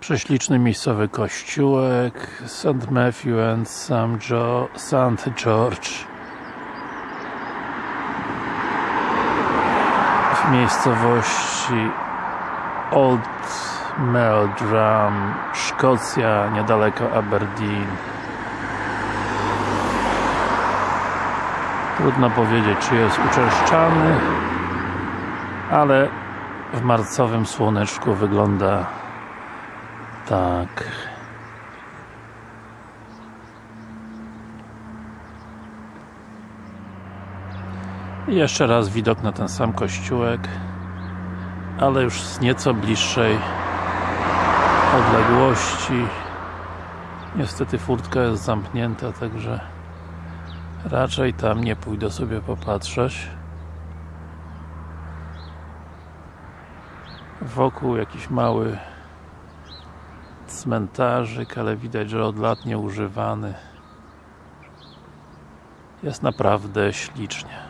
Prześliczny miejscowy kościółek St. Matthew and St. George w miejscowości Old Meldrum, Szkocja, niedaleko Aberdeen trudno powiedzieć czy jest uczęszczany ale w marcowym słoneczku wygląda tak. I jeszcze raz widok na ten sam kościółek ale już z nieco bliższej odległości. Niestety furtka jest zamknięta także raczej tam nie pójdę sobie popatrzeć. Wokół jakiś mały cmentarzyk, ale widać, że od lat nieużywany. Jest naprawdę ślicznie